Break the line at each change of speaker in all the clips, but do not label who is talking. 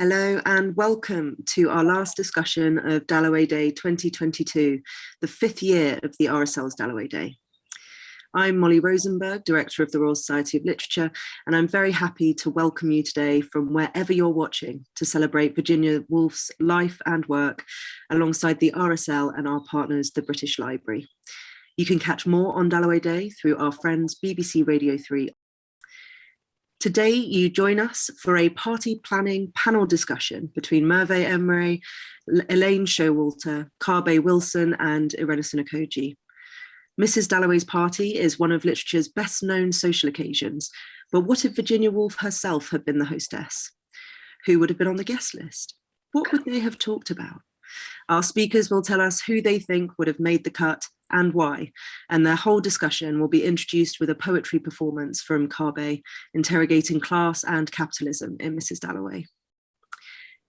Hello and welcome to our last discussion of Dalloway Day 2022, the fifth year of the RSL's Dalloway Day. I'm Molly Rosenberg, Director of the Royal Society of Literature, and I'm very happy to welcome you today from wherever you're watching to celebrate Virginia Woolf's life and work alongside the RSL and our partners, the British Library. You can catch more on Dalloway Day through our friends BBC Radio 3 Today, you join us for a party planning panel discussion between Merve Emre, Elaine Showalter, Kabe Wilson, and Irenosen Okojie. Mrs. Dalloway's party is one of literature's best known social occasions, but what if Virginia Woolf herself had been the hostess? Who would have been on the guest list? What would they have talked about? Our speakers will tell us who they think would have made the cut and why, and their whole discussion will be introduced with a poetry performance from Kabe, interrogating class and capitalism in Mrs. Dalloway.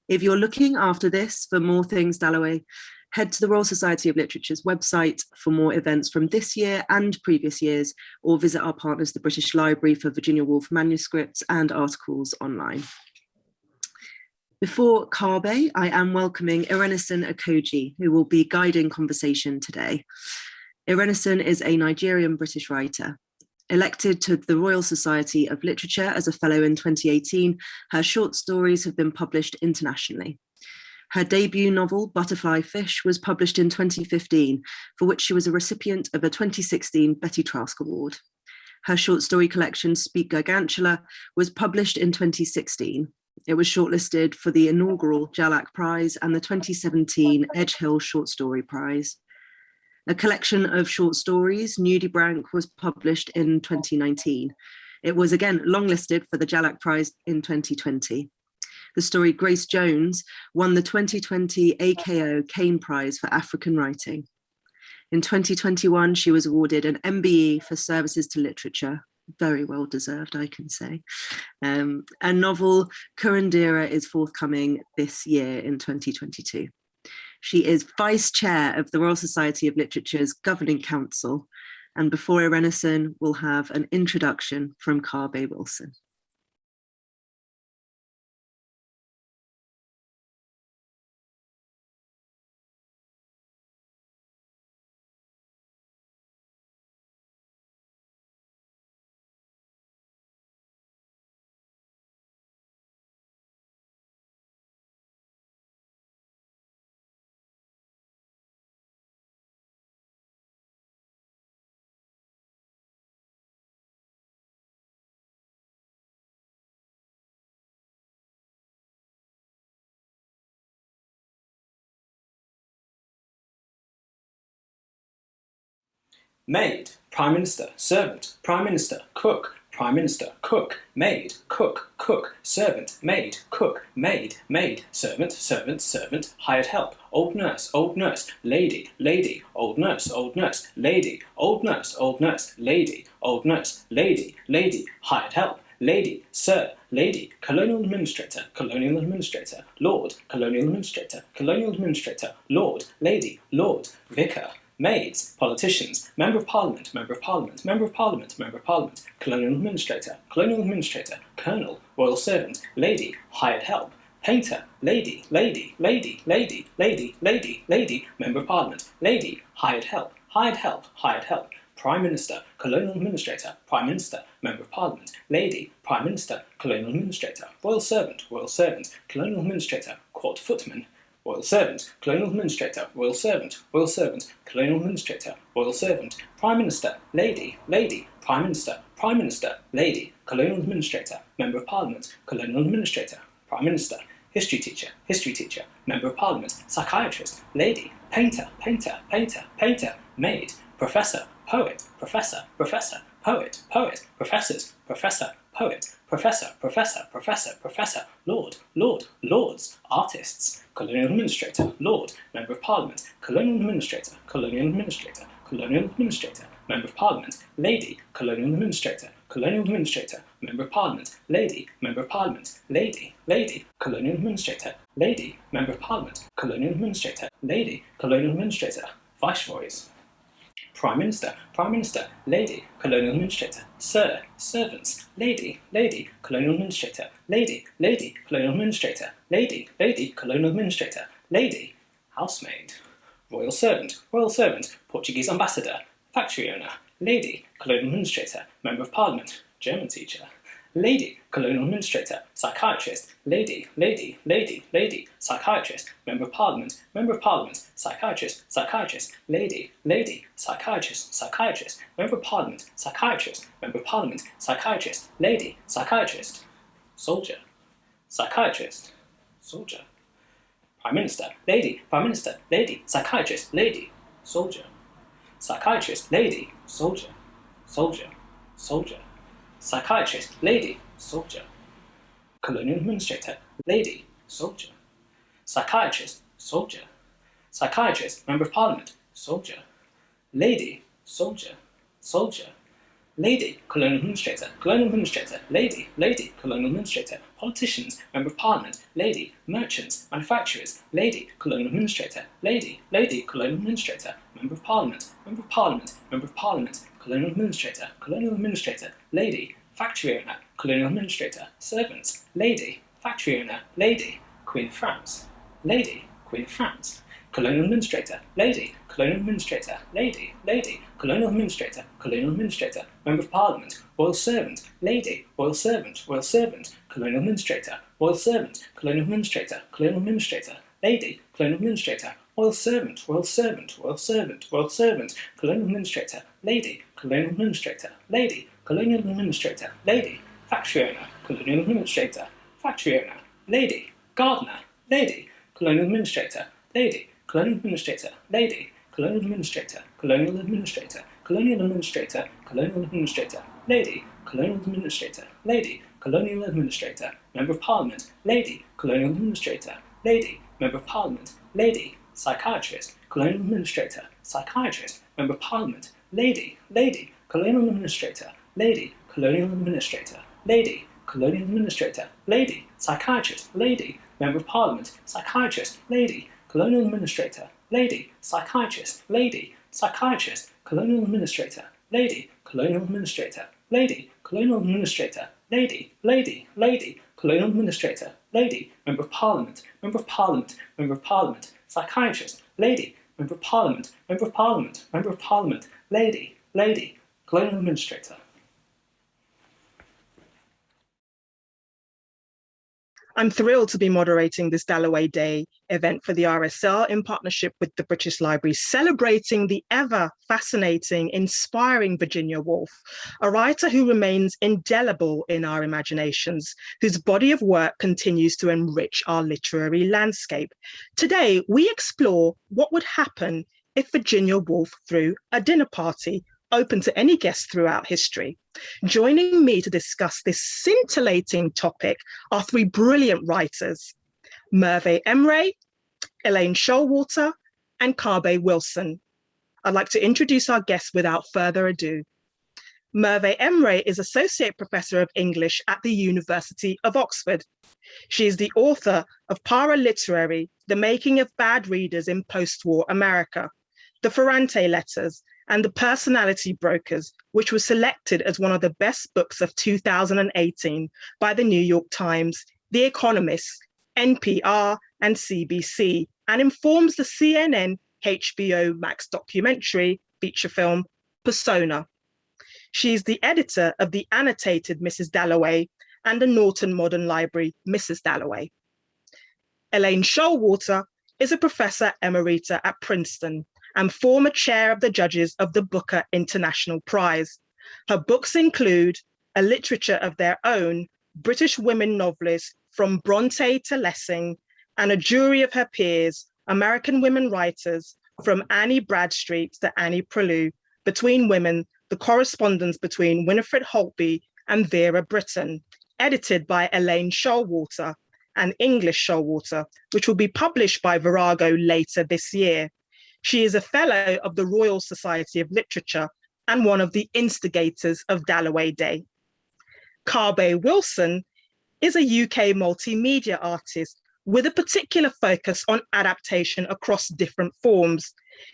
If you're looking after this for more things Dalloway, head to the Royal Society of Literature's website for more events from this year and previous years, or visit our partners, the British Library for Virginia Woolf manuscripts and articles online. Before Kabe, I am welcoming Irenosen Okojie, who will be guiding conversation today. Irenosen is a Nigerian British writer. Elected to the Royal Society of Literature as a fellow in 2018, her short stories have been published internationally. Her debut novel, Butterfly Fish, was published in 2015, for which she was a recipient of a 2016 Betty Trask Award. Her short story collection, Speak Gigantular, was published in 2016. It was shortlisted for the inaugural Jhalak Prize and the 2017 Edgehill Short Story Prize. A collection of short stories, Nudibranch, was published in 2019. It was again longlisted for the Jhalak Prize in 2020. The story Grace Jones won the 2020 AKO Caine Prize for African Writing. In 2021, she was awarded an MBE for services to literature, very well deserved, I can say. Um, a novel, Curandera, is forthcoming this year in 2022. She is Vice Chair of the Royal Society of Literature's Governing Council. And before Irenosen, we'll have an introduction from Kabe Wilson.
Maid, prime minister, servant, prime minister, cook, prime minister, cook, maid, cook, cook, servant, maid, cook, maid, maid, servant, servant, servant, hired help, old nurse, old nurse, lady, lady, old nurse, old nurse, lady, old nurse, old nurse, lady, old nurse, lady, lady, hired help, lady, sir, lady, colonial administrator, colonial administrator, lord, colonial administrator, colonial administrator, lord, lady, lord, vicar, maids, politicians, member of parliament, member of parliament, member of parliament, member of parliament, colonial administrator, colonial administrator, colonel, royal servant, lady, hired help, painter, lady, lady, lady, lady, lady, lady, lady, member of parliament, lady, hired help, hired help, hired help, prime minister, colonial administrator, prime minister, member of parliament, lady, prime minister, colonial administrator, royal servant, royal servant, colonial administrator, court footman, royal servant, colonial administrator, royal servant, royal servant, colonial administrator, royal servant, prime minister, lady, lady, prime minister, prime minister, lady, colonial administrator, member of parliament, colonial administrator, prime minister, history teacher, history teacher, member of parliament, psychiatrist, lady, painter, painter, painter, painter, maid, professor, poet, professor, professor, poet, poet, professors, professor, poet, professor, professor, professor, professor, lord, lord, lords, artists, colonial administrator, lord, member of parliament, colonial administrator, colonial administrator, colonial administrator, member of parliament, lady, colonial administrator, colonial administrator, member of parliament, lady, member of parliament, lady, lady, colonial administrator, lady, member of parliament, colonial administrator, lady, colonial administrator, viceroys, Prime Minister, Prime Minister, Lady, Colonial Administrator, Sir, Servants, Lady, Lady, Colonial Administrator, Lady, Lady, Colonial Administrator, Lady, Lady, Colonial Administrator, Lady, Housemaid, Royal Servant, Royal Servant, Portuguese Ambassador, Factory Owner, Lady, Colonial Administrator, Member of Parliament, German Teacher, Lady, Colonial Administrator, Psychiatrist, Lady, Lady, Lady, Lady, Psychiatrist, Member of Parliament, Member of Parliament, Psychiatrist, Psychiatrist, Lady, Lady, Psychiatrist, Psychiatrist, Member of Parliament, Psychiatrist, Member of Parliament, Psychiatrist, Lady, Psychiatrist, Soldier, Psychiatrist, Soldier, Prime Minister, Lady, Prime Minister, Lady, Psychiatrist, Lady, Soldier, Psychiatrist, Lady, Soldier, Soldier, Soldier, Psychiatrist, Lady, Soldier, Colonial Administrator, Lady, Soldier, Psychiatrist, Soldier, Psychiatrist, Member of Parliament, Soldier, Lady, Soldier, Soldier, Lady, Colonial Administrator, Colonial Administrator, Lady, Lady, Colonial Administrator, Politicians, Member of Parliament, Lady, Merchants, Manufacturers, Lady, Colonial Administrator, Lady, Lady, Colonial Administrator, Member of Parliament, Member of Parliament, Member of Parliament, Colonial Administrator, Colonial Administrator, Lady, Factory Owner, Colonial Administrator, Servants, Lady, Factory Owner, Lady, Queen of France, Lady, Queen of France, Colonial Administrator, Lady, Colonial Administrator, Lady, Lady, Colonial Administrator, Colonial Administrator, Member of Parliament, Royal Servant, Lady, Royal Servant, Royal Servant, Colonial Administrator, Royal Servant, Colonial Administrator, Colonial Administrator, Lady, Colonial Administrator, Royal Servant, Royal Servant, Royal Servant, Royal Servant, Colonial Administrator, Lady, Colonial Administrator, Lady, Colonial Administrator, Lady, Factory Owner, Colonial Administrator, Factory Owner, Lady, Gardener, Lady, Colonial Administrator, Lady, Colonial Administrator, Lady, Colonial Administrator, Colonial Administrator, Colonial Administrator, Colonial Administrator, Lady, Colonial Administrator, Lady, Colonial Administrator, Member of Parliament, Lady, Colonial Administrator, Lady, Member of Parliament, Lady, Psychiatrist, Colonial Administrator, Psychiatrist, Member of Parliament, Lady, Lady, Colonial Administrator, Lady, Colonial Administrator, Lady, Colonial Administrator, Lady, Psychiatrist, Lady, Member of Parliament, Psychiatrist, Lady, Colonial Administrator, Lady, Psychiatrist, Lady, Psychiatrist, Colonial Administrator, Lady, Colonial Administrator, Lady, Colonial Administrator, Lady, Lady, Lady, Colonial Administrator, Lady, Member of Parliament, Member of Parliament, Member of Parliament, Psychiatrist, Lady, Member of Parliament, Member of Parliament, Member of Parliament, Lady, Lady, Colonial Administrator.
I'm thrilled to be moderating this Dalloway Day event for the RSL in partnership with the British Library, celebrating the ever fascinating, inspiring Virginia Woolf, a writer who remains indelible in our imaginations, whose body of work continues to enrich our literary landscape. Today, we explore what would happen if Virginia Woolf threw a dinner party open to any guest throughout history. Joining me to discuss this scintillating topic are three brilliant writers, Merve Emre, Elaine Showalter, and Kabe Wilson. I'd like to introduce our guests without further ado. Merve Emre is Associate Professor of English at the University of Oxford. She is the author of Paraliterary, The Making of Bad Readers in Post-War America, The Ferrante Letters, and The Personality Brokers, which was selected as one of the best books of 2018 by the New York Times, The Economist, NPR, and CBC, and informs the CNN HBO Max documentary feature film Persona. She is the editor of the annotated Mrs. Dalloway and the Norton Modern Library Mrs. Dalloway. Elaine Showalter is a professor emerita at Princeton and former chair of the judges of the Booker International Prize. Her books include A Literature of Their Own, British Women Novelists from Bronte to Lessing, and a jury of her peers, American women writers from Anne Bradstreet to Annie Proulx, Between Women, the correspondence between Winifred Holtby and Vera Brittain, edited by Elaine Showalter and English Showalter, which will be published by Virago later this year. She is a fellow of the Royal Society of Literature and one of the instigators of Dalloway Day. Kabe Wilson is a UK multimedia artist with a particular focus on adaptation across different forms.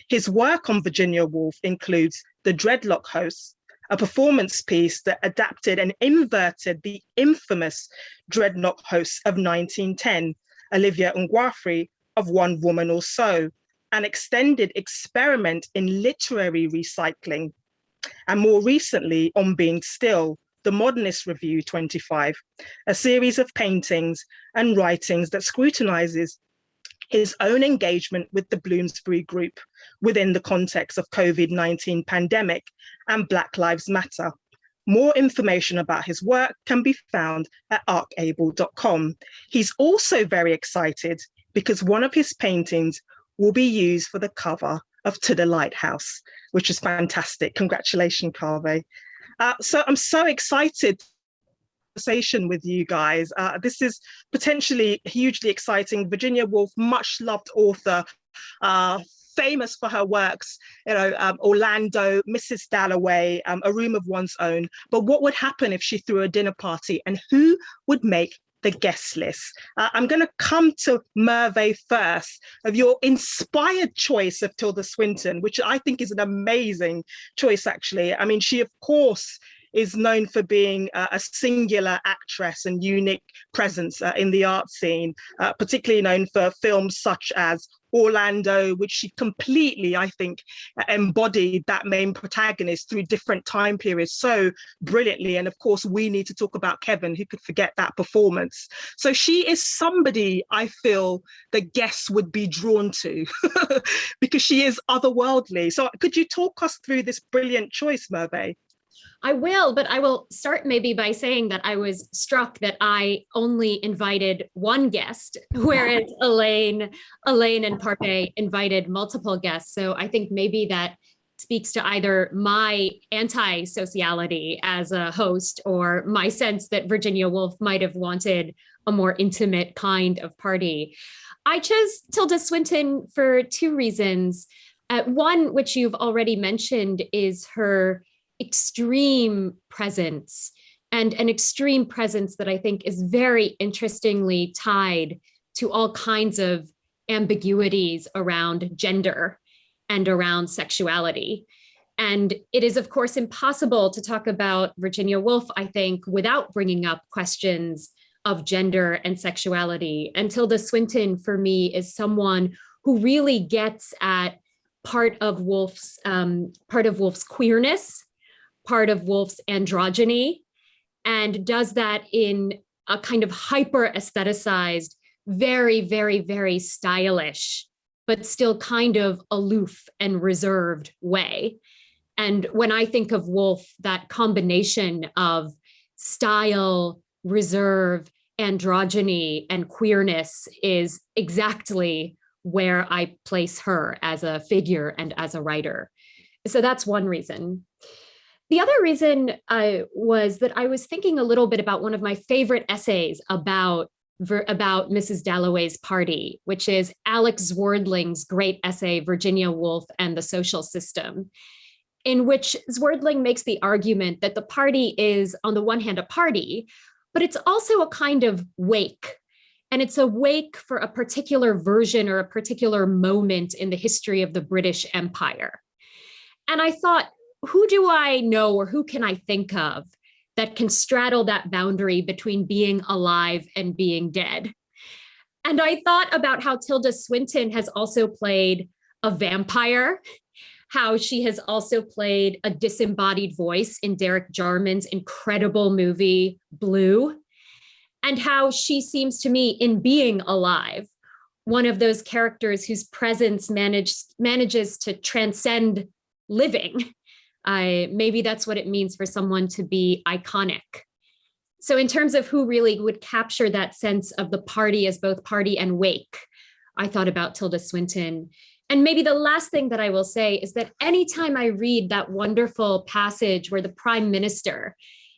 His work on Virginia Woolf includes The Dreadlock Hoax, a performance piece that adapted and inverted the infamous Dreadnought Hoax of 1910, Olivia N'Gowfri of One Woman or So, an extended experiment in literary recycling. And more recently, On Being Still, the Modernist Review 25, a series of paintings and writings that scrutinizes his own engagement with the Bloomsbury Group within the context of COVID-19 pandemic and Black Lives Matter. More information about his work can be found at arcable.com. He's also very excited because one of his paintings will be used for the cover of To the Lighthouse, which is fantastic. Congratulations, Kabe. Uh, so I'm so excited conversation with you guys. Uh, this is potentially hugely exciting. Virginia Woolf, much loved author, uh, famous for her works, you know, um, Orlando, Mrs. Dalloway, um, A Room of One's Own. But what would happen if she threw a dinner party and who would make the guest list. Uh, I'm going to come to Merve first of your inspired choice of Tilda Swinton, which I think is an amazing choice, actually. I mean, she, of course, is known for being uh, a singular actress and unique presence uh, in the art scene, uh, particularly known for films such as Orlando, which she completely, I think, embodied that main protagonist through different time periods so brilliantly. And of course, we need to talk about Kevin, who could forget that performance. So she is somebody I feel the guests would be drawn to because she is otherworldly. So could you talk us through this brilliant choice, Merve?
I will, but I will start maybe by saying that I was struck that I only invited one guest, whereas Elaine, Elaine and Kabe invited multiple guests. So I think maybe that speaks to either my anti-sociality as a host or my sense that Virginia Woolf might have wanted a more intimate kind of party. I chose Tilda Swinton for two reasons. Uh, one, which you've already mentioned, is her extreme presence and an extreme presence that I think is very interestingly tied to all kinds of ambiguities around gender and around sexuality. And it is, of course, impossible to talk about Virginia Woolf, I think, without bringing up questions of gender and sexuality. And Tilda Swinton, for me, is someone who really gets at part of Woolf's um, part of Woolf's queerness part of Woolf's androgyny and does that in a kind of hyper aestheticized, very, very, very stylish, but still kind of aloof and reserved way. And when I think of Woolf, that combination of style, reserve, androgyny, and queerness is exactly where I place her as a figure and as a writer. So that's one reason. The other reason was that I was thinking a little bit about one of my favorite essays about about Mrs. Dalloway's party, which is Alex Zwerdling's great essay, Virginia Woolf and the Social System, in which Zwerdling makes the argument that the party is, on the one hand, a party, but it's also a kind of wake. And it's a wake for a particular version or a particular moment in the history of the British Empire. And I thought, who do I know or who can I think of that can straddle that boundary between being alive and being dead? And I thought about how Tilda Swinton has also played a vampire, how she has also played a disembodied voice in Derek Jarman's incredible movie, Blue, and how she seems to me in being alive, one of those characters whose presence managed, manages to transcend living I, maybe that's what it means for someone to be iconic. So in terms of who really would capture that sense of the party as both party and wake, I thought about Tilda Swinton. And maybe the last thing that I will say is that anytime I read that wonderful passage where the prime minister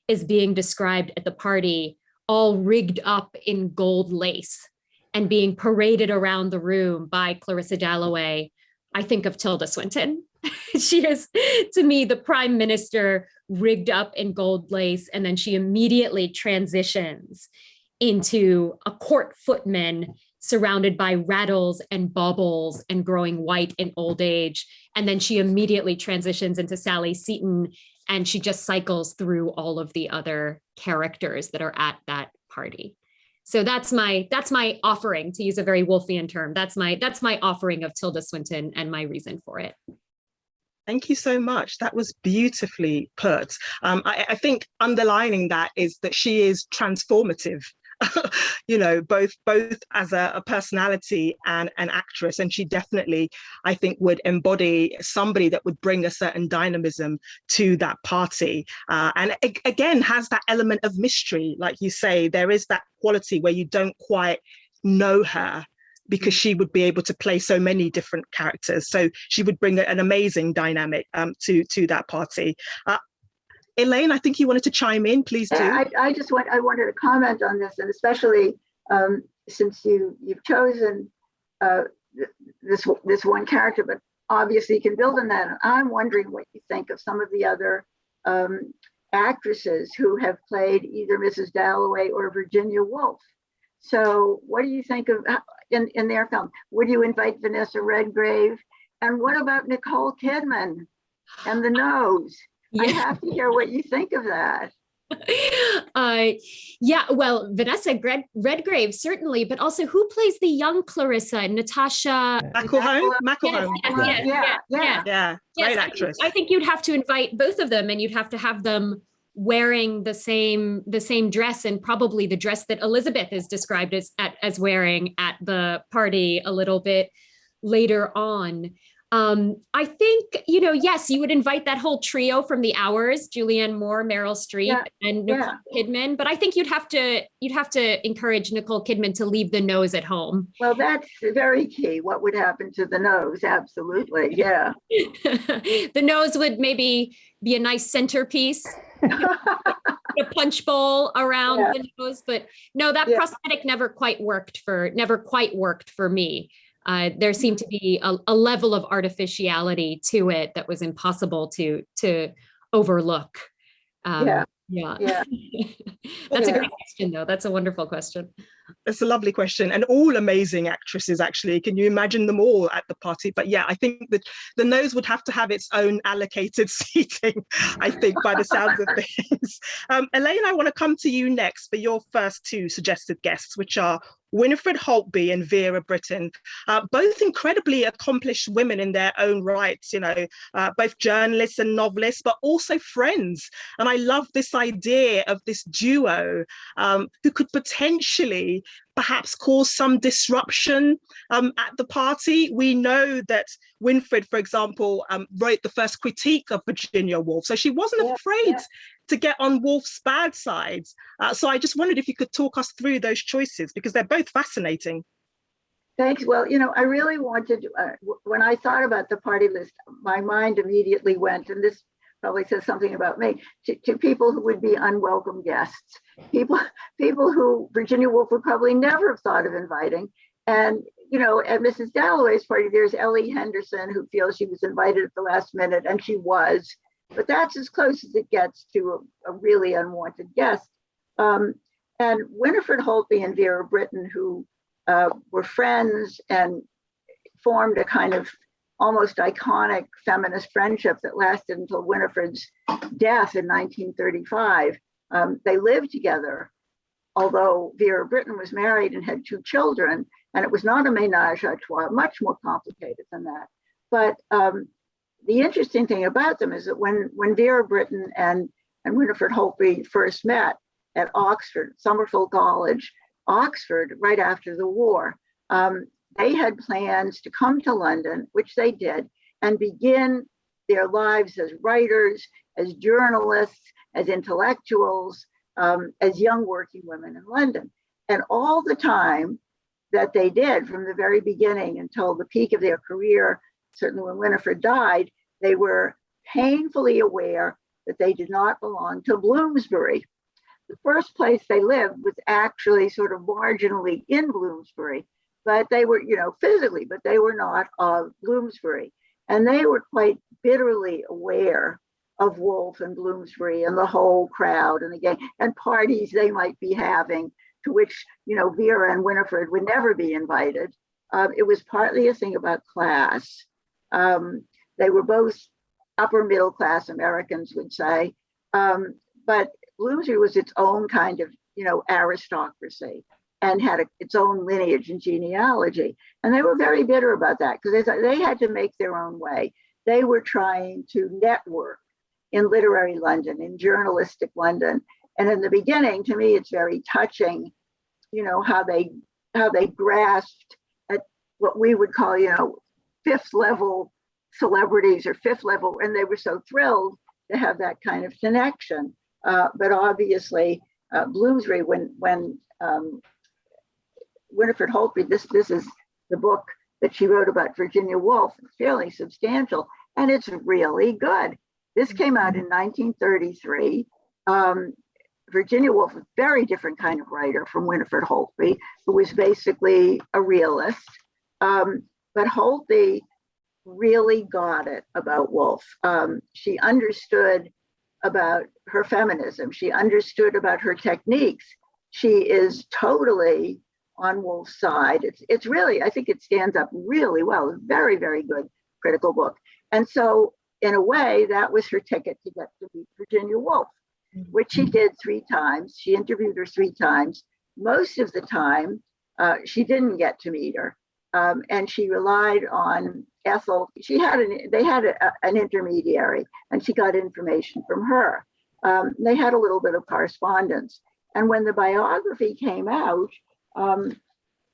is being described at the party, all rigged up in gold lace and being paraded around the room by Clarissa Dalloway, I think of Tilda Swinton. she is, to me, the prime minister rigged up in gold lace, and then she immediately transitions into a court footman surrounded by rattles and baubles and growing white in old age. And then she immediately transitions into Sally Seton and she just cycles through all of the other characters that are at that party. So that's my that's my offering to use a very Woolfian term. That's my that's my offering of Tilda Swinton and my reason for it.
Thank you so much. That was beautifully put. Um, I, I, think underlining that is that she is transformative. you know, both both as a, a, personality and an actress, and she definitely, I think, would embody somebody that would bring a certain dynamism to that party, uh, and again has that element of mystery, like you say. There is that quality where you don't quite know her because she would be able to play so many different characters. So she would bring an amazing dynamic um, to to that party. Uh, Elaine, I think you wanted to chime in. Please do.
I, I just want I wanted to comment on this, and especially um, since you you've chosen uh, this this one character, but obviously you can build on that. I'm wondering what you think of some of the other um, actresses who have played either Mrs. Dalloway or Virginia Woolf. So what do you think of in, in their film. Would you invite Vanessa Redgrave? And what about Nicole Kidman and the nose? Yeah. I have to hear what you think of that.
Uh, yeah, well, Vanessa Red Redgrave certainly, but also who plays the young Clarissa? Natasha
McElhone.
McElhone. Yes, yes,
yeah, yeah, yeah, yeah. Great
yes,
actress.
I think, I think you'd have to invite both of them, and you'd have to have them wearing the same the same dress and probably the dress that Elizabeth is described as at, as wearing at the party a little bit later on. Um, I think, you know, yes, you would invite that whole trio from the hours, Julianne Moore, Meryl Streep, yeah, and Nicole yeah. Kidman, but I think you'd have to you'd have to encourage Nicole Kidman to leave the nose at home.
Well, that's very key. What would happen to the nose? Absolutely. Yeah.
the nose would maybe be a nice centerpiece a punch bowl around yeah. the nose, but no, that prosthetic never quite worked for never quite worked for me. Uh, there seemed to be a, a, level of artificiality to it that was impossible to to overlook.
Um, yeah.
Yeah. yeah. That's yeah. a great question, though. That's a wonderful question.
It's a lovely question. And all amazing actresses, actually. Can you imagine them all at the party? But yeah, I think that the nose would have to have its own allocated seating, I think, by the sounds of things. Um, Elaine, I want to come to you next for your first two suggested guests, which are Winifred Holtby and Vera Brittain, uh, both incredibly accomplished women in their own rights, you know, uh, both journalists and novelists, but also friends. And I love this idea of this duo um, who could potentially perhaps cause some disruption um, at the party. We know that Winifred, for example, um, wrote the first critique of Virginia Woolf, so she wasn't yeah, afraid yeah to get on Woolf's bad sides. Uh, so I just wondered if you could talk us through those choices because they're both fascinating.
Thanks. Well, you know, I really wanted, uh, when I thought about the party list, my mind immediately went, and this probably says something about me, to, to people who would be unwelcome guests, people, people who Virginia Woolf would probably never have thought of inviting. And, you know, at Mrs. Dalloway's party, there's Ellie Henderson who feels she was invited at the last minute, and she was but that's as close as it gets to a, a really unwanted guest. Um, and Winifred Holtby and Vera Brittain, who uh, were friends and formed a kind of almost iconic feminist friendship that lasted until Winifred's death in 1935. Um, they lived together, although Vera Brittain was married and had two children, and it was not a menage a trois, much more complicated than that. But um, the interesting thing about them is that when, when Vera Brittain and, and Winifred Holtby first met at Oxford, Somerville College, Oxford, right after the war, um, they had plans to come to London, which they did, and begin their lives as writers, as journalists, as intellectuals, um, as young working women in London. And all the time that they did from the very beginning until the peak of their career certainly when Winifred died, they were painfully aware that they did not belong to Bloomsbury. The first place they lived was actually sort of marginally in Bloomsbury, but they were, you know, physically, but they were not of Bloomsbury. And they were quite bitterly aware of Woolf and Bloomsbury and the whole crowd and the gang and parties they might be having to which, you know, Vera and Winifred would never be invited. Um, it was partly a thing about class. Um, they were both upper middle class Americans would say, um, but Bloomsbury was its own kind of, you know, aristocracy and had a, its own lineage and genealogy. And they were very bitter about that because they, they had to make their own way. They were trying to network in literary London, in journalistic London. And in the beginning, to me, it's very touching, you know, how they how they grasped at what we would call, you know, fifth level celebrities or fifth level, and they were so thrilled to have that kind of connection. Uh, but obviously, uh, Bloomsbury, when when um, Winifred Holtby, this this is the book that she wrote about Virginia Woolf, it's fairly substantial, and it's really good. This came out in 1933. Um, Virginia Woolf, a very different kind of writer from Winifred Holtby, who was basically a realist. Um, but Holtby really got it about Woolf. Um, she understood about her feminism. She understood about her techniques. She is totally on Woolf's side. It's, it's really, I think it stands up really well. Very, very good critical book. And so in a way, that was her ticket to get to meet Virginia Woolf, which she did three times. She interviewed her three times. Most of the time, uh, she didn't get to meet her. Um, and she relied on Ethel. She had an, they had a, an intermediary and she got information from her. Um, they had a little bit of correspondence. And when the biography came out, um,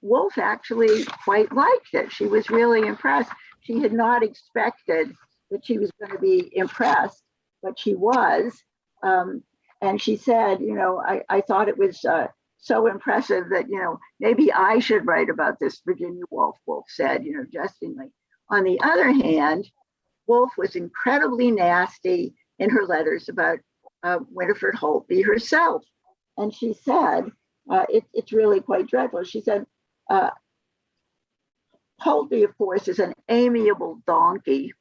Woolf actually quite liked it. She was really impressed. She had not expected that she was going to be impressed, but she was. Um, and she said, you know, I, I thought it was uh, so impressive that, you know, maybe I should write about this, Virginia Woolf, Woolf said, you know, jestingly. On the other hand, Woolf was incredibly nasty in her letters about uh, Winifred Holtby herself. And she said, uh, it, it's really quite dreadful. She said, uh, Holtby, of course, is an amiable donkey.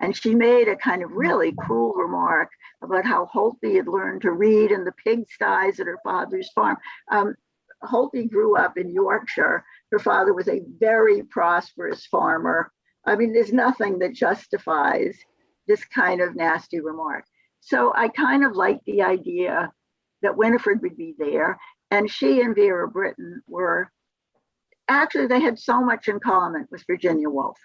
And she made a kind of really cruel remark about how Holtby had learned to read in the pigsties at her father's farm. Um, Holtby grew up in Yorkshire. Her father was a very prosperous farmer. I mean, there's nothing that justifies this kind of nasty remark. So I kind of like the idea that Winifred would be there. And she and Vera Brittain were actually, they had so much in common with Virginia Woolf.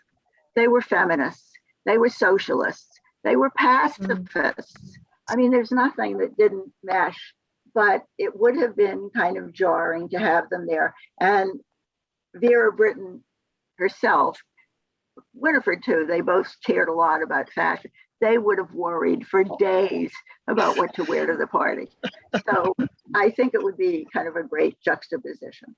They were feminists, they were socialists, they were pacifists. Mm-hmm. I mean, there's nothing that didn't mesh, but it would have been kind of jarring to have them there. And Vera Brittain herself, Winifred too, they both cared a lot about fashion. They would have worried for days about what to wear to the party. So I think it would be kind of a great juxtaposition.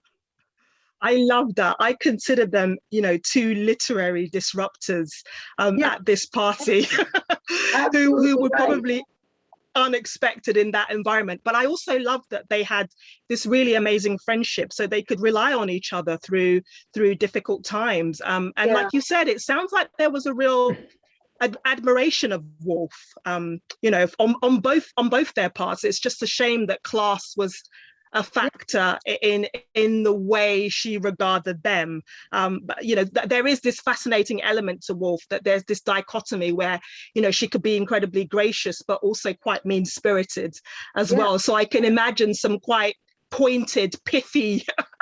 I love that. I consider them, you know, two literary disruptors um,
Yeah.
at this party who, who would
right.
probably unexpected in that environment. But I also love that they had this really amazing friendship so they could rely on each other through through difficult times. Um, and
Yeah.
like you said, it sounds like there was a real ad- admiration of Woolf, um, you know, on, on both on both their parts. It's just a shame that class was a factor in in the way she regarded them. Um, but you know, th- there is this fascinating element to Woolf that there's this dichotomy where you know she could be incredibly gracious but also quite mean spirited as
Yeah.
well. So I can imagine some quite pointed, pithy,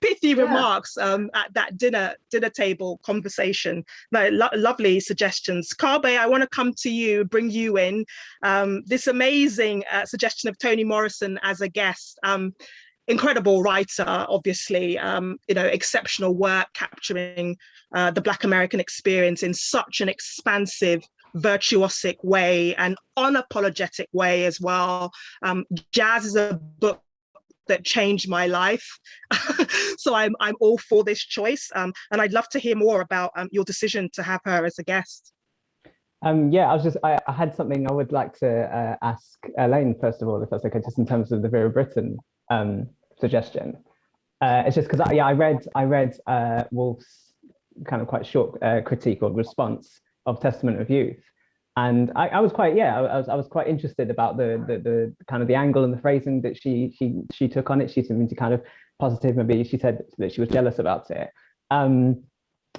pithy
Yeah.
remarks um, at that dinner dinner table conversation. No, lo- lovely suggestions. Kabe, I want to come to you, bring you in. Um, this amazing uh, suggestion of Toni Morrison as a guest. Um, incredible writer, obviously, um, you know, exceptional work capturing uh, the Black American experience in such an expansive virtuosic way and unapologetic way as well. Um, Jazz is a book that changed my life. so I'm, I'm all for this choice. Um, and I'd love to hear more about um, your decision to have her as a guest.
Um, yeah, I was just, I, I had something I would like to uh, ask Elaine, first of all, if that's okay, just in terms of the Vera Brittain um, suggestion. Uh, it's just because, I, yeah, I read, I read uh, Woolf's kind of quite short uh, critique or response of Testament of Youth. And I, I was quite yeah I was, I was quite interested about the, the the kind of the angle and the phrasing that she she she took on it. She seemed to kind of positive maybe she said that she was jealous about it. Um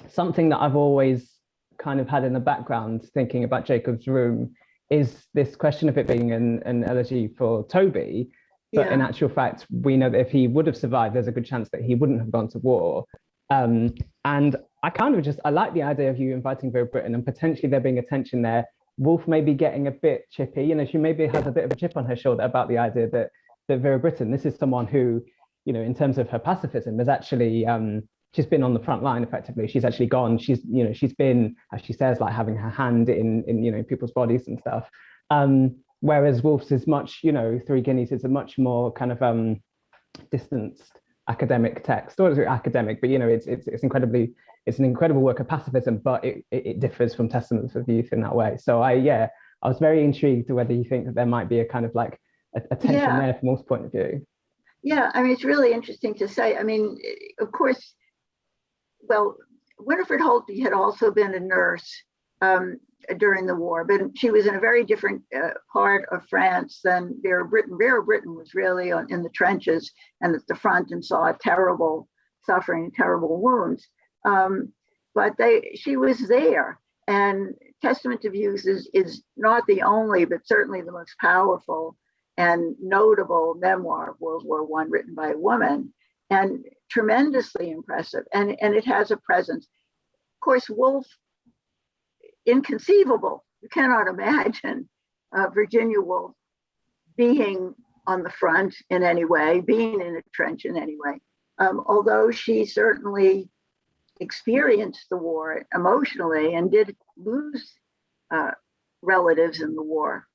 something that i've always kind of had in the background thinking about jacob's room is this question of it being an, an elegy for Thoby. But
Yeah.
in actual fact we know that if he would have survived there's a good chance that he wouldn't have gone to war. Um and i kind of just i like the idea of you inviting Vera Brittain and potentially there being a tension there Woolf may be getting a bit chippy, you know, she maybe has a bit of a chip on her shoulder about the idea that that Vera Brittain, this is someone who, you know, in terms of her pacifism, has actually um, she's been on the front line effectively. She's actually gone. She's, you know, she's been, as she says, like having her hand in in you know people's bodies and stuff. Um, whereas Woolf's is much, you know, Three Guineas is a much more kind of um, distanced academic text, or academic? But you know, it's it's it's incredibly it's an incredible work of pacifism, but it, it, differs from Testaments of Youth in that way. So I, yeah, I was very intrigued to whether you think that there might be a kind of like a, a tension
Yeah.
there from Woolf's point of view.
Yeah, I mean, it's really interesting to say. I mean, of course, well, Winifred Holtby had also been a nurse um, during the war, but she was in a very different uh, part of France than Vera Brittain. Vera Brittain was really on, in the trenches and at the front and saw terrible suffering, terrible wounds. Um, but they, she was there, and Testament of Youth is, is not the only, but certainly the most powerful and notable memoir of World War One written by a woman, and tremendously impressive. And, and it has a presence. Of course, Woolf, inconceivable. You cannot imagine uh, Virginia Woolf being on the front in any way, being in a trench in any way. Um, although she certainly experienced the war emotionally and did lose uh, relatives in the war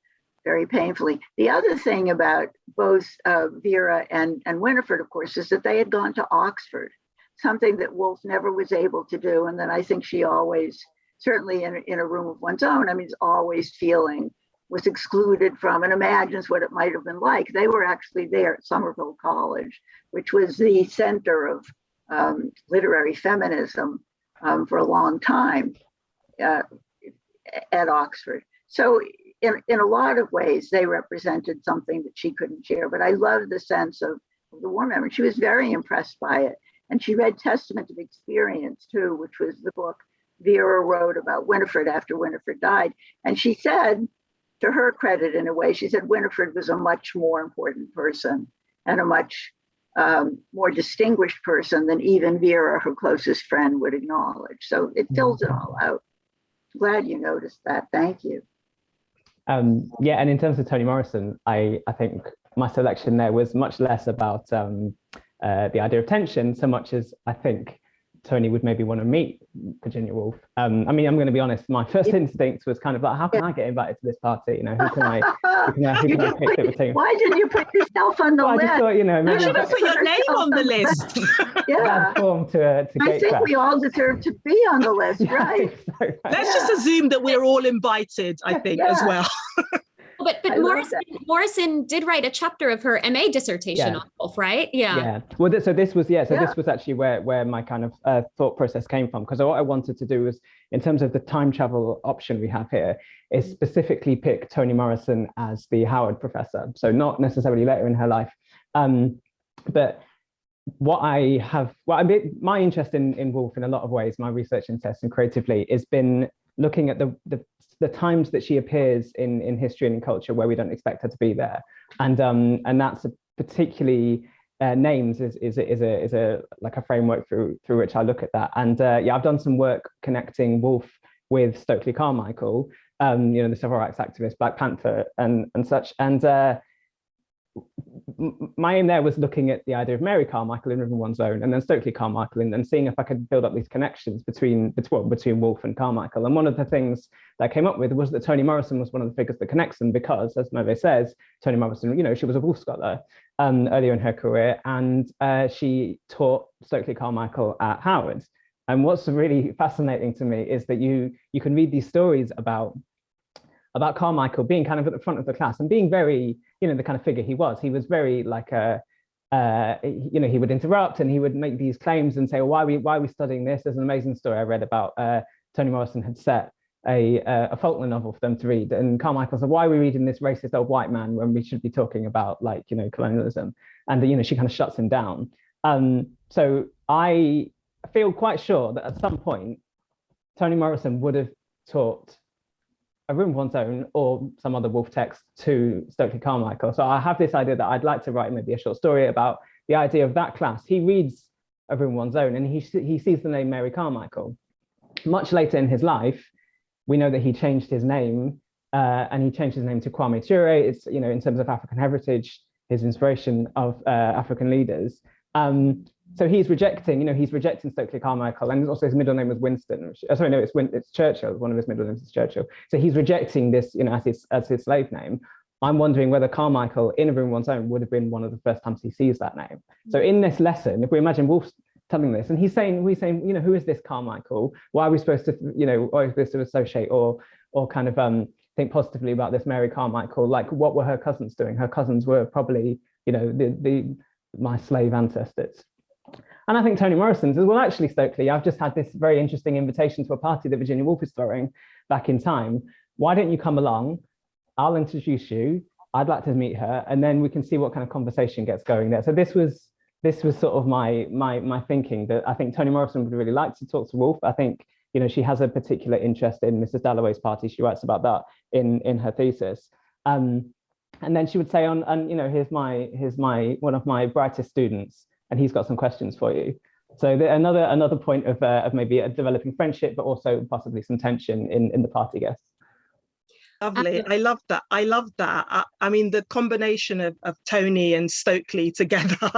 very painfully. The other thing about both uh, Vera and, and Winifred, of course, is that they had gone to Oxford, something that Woolf never was able to do. And then I think she always, certainly in, in a room of one's own, I mean, is always feeling was excluded from and imagines what it might have been like. They were actually there at Somerville College, which was the center of um, literary feminism um, for a long time uh, at Oxford. So in, in a lot of ways, they represented something that she couldn't share. But I love the sense of, the war memory. She was very impressed by it. And she read Testament of Experience too, which was the book Vera wrote about Winifred after Winifred died. And she said, to her credit in a way, she said Winifred was a much more important person and a much um, more distinguished person than even Vera, her closest friend, would acknowledge. So it fills it all out. Glad you noticed that. Thank you.
Um, yeah, and in terms of Toni Morrison, I, I think my selection there was much less about um, uh, the idea of tension, so much as I think Toni would maybe want to meet Virginia Woolf. Um, I mean, I'm going to be honest, my first instinct was kind of like, how can I get invited to this party? You know, who can I, who can I, who can I pick that would
put-
take?
why didn't you put yourself on the
Well, I just
list?
thought, you know,
You should have put your name on the list.
Yeah,
bad form to, to
I
gate
think
crash.
we all deserve to be on the list, right?
think so, right.
Let's just assume that we're all invited, I think, as well.
But but Morrison, Morrison did write a chapter of her MA dissertation
Yeah.
on Woolf, right? Yeah.
yeah well so this was yeah so
Yeah.
this was actually where where my kind of uh, thought process came from because what i wanted to do was in terms of the time travel option we have here is specifically pick toni morrison as the howard professor so not necessarily later in her life um but what I have, well, I mean, my interest in, in Woolf in a lot of ways, my research interests and creatively, has been looking at the, the the times that she appears in in history and in culture where we don't expect her to be there, and um and that's a particularly uh, names is is is a is a like a framework through through which I look at that, and uh, yeah, I've done some work connecting Woolf with Stokely Carmichael, um, you know, the civil rights activist, Black Panther, and and such, and. Uh, my aim there was looking at the idea of Mary Carmichael in River One's Own and then Stokely Carmichael and, and seeing if I could build up these connections between, between, between Woolf and Carmichael. And one of the things that I came up with was that Toni Morrison was one of the figures that connects them because, as Nove says, Toni Morrison, you know, she was a Woolf scholar um, earlier in her career and uh, she taught Stokely Carmichael at Howard. And what's really fascinating to me is that you you can read these stories about about Carmichael being kind of at the front of the class and being very, you know, the kind of figure he was. He was very like a, uh, you know, he would interrupt and he would make these claims and say, well, why are we, why are we studying this? There's an amazing story I read about uh, Toni Morrison had set a, a Faulkner novel for them to read. And Carmichael said, why are we reading this racist old white man when we should be talking about like, you know, colonialism? And, you know, she kind of shuts him down. Um, so I feel quite sure that at some point, Toni Morrison would have taught a room of one's own or some other Woolf text to Stokely Carmichael. So I have this idea that I'd like to write maybe a short story about the idea of that class. He reads a room of one's own and he, he sees the name Mary Carmichael. Much later in his life, we know that he changed his name uh, and he changed his name to Kwame Ture. It's, you know, in terms of African heritage, his inspiration of uh, African leaders. Um, so he's rejecting, you know, he's rejecting Stokely Carmichael, and also his middle name was Winston. Which, uh, sorry, no, it's Win it's Churchill. One of his middle names is Churchill. So he's rejecting this, you know, as his as his slave name. I'm wondering whether Carmichael, in a room one's own, would have been one of the first times he sees that name. So in this lesson, if we imagine Woolf telling this, and he's saying, we're saying, you know, who is this Carmichael? Why are we supposed to, you know, supposed to associate or or kind of um, think positively about this Mary Carmichael? Like, what were her cousins doing? Her cousins were probably, you know, the the my slave ancestors. And I think Toni Morrison says, well, actually, Stokely, I've just had this very interesting invitation to a party that Virginia Woolf is throwing back in time. Why don't you come along? I'll introduce you. I'd like to meet her, and then we can see what kind of conversation gets going there. So this was this was sort of my my my thinking that I think Toni Morrison would really like to talk to Woolf. I think you know she has a particular interest in Mrs. Dalloway's party. She writes about that in in her thesis. Um, and then she would say on and you know here's my here's my one of my brightest students and he's got some questions for you. So the, another another point of, uh, of maybe a developing friendship, but also possibly some tension in, in the party guests.
Lovely. I love that. I love that. I, I, mean, the combination of, of Toni and Stokely together